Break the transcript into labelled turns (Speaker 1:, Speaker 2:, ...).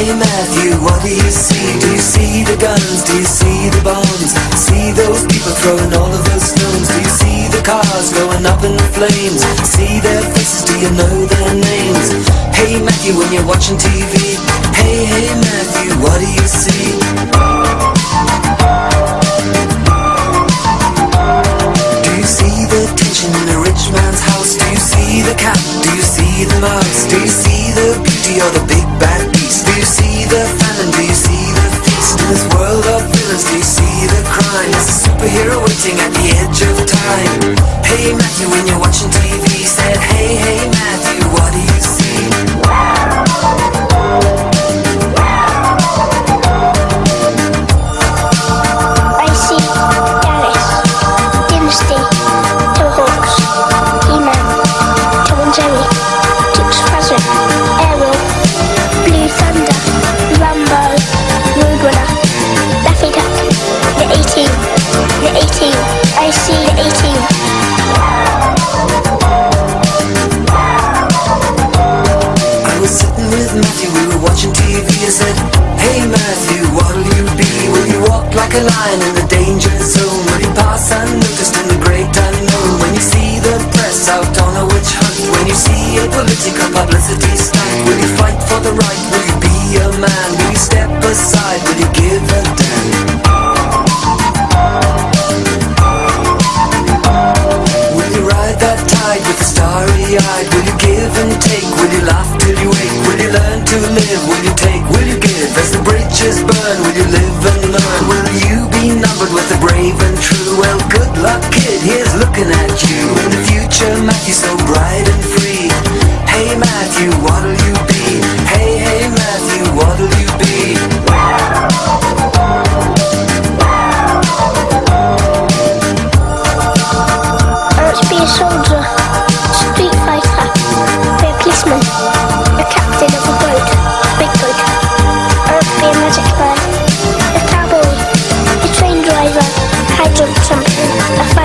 Speaker 1: Hey Matthew, what do you see? Do you see the guns? Do you see the bombs? See those people throwing all of those stones? Do you see the cars going up in flames? See their faces, do you know their names? Hey Matthew, when you're watching TV Hey, the famine? Do you see the feast? In this world of villains, do you see the crime? There's a superhero waiting at the edge of time Hey Matthew, when you're watching TV Said, hey, hey Matthew, walk like a lion in the danger zone? Will you pass unnoticed in the great unknown? When you see the press out on a witch hunt When you see a political publicity stunt Will you fight for the right? Will you be a man? Will you step aside? Will you give a damn? Will you ride that tide with a starry eyed? Will you give and take? Will you laugh till you wake? Will you learn to live? Will you take? Will you give? As the bridges burn, looking at you in the future, Matthew, so bright and free. Hey, Matthew, what'll you be? Hey, hey, Matthew, what'll you be? A soldier, a street fighter, a policeman, a captain of a boat, a big boat.
Speaker 2: Be a magic man, a cowboy, a train driver, a a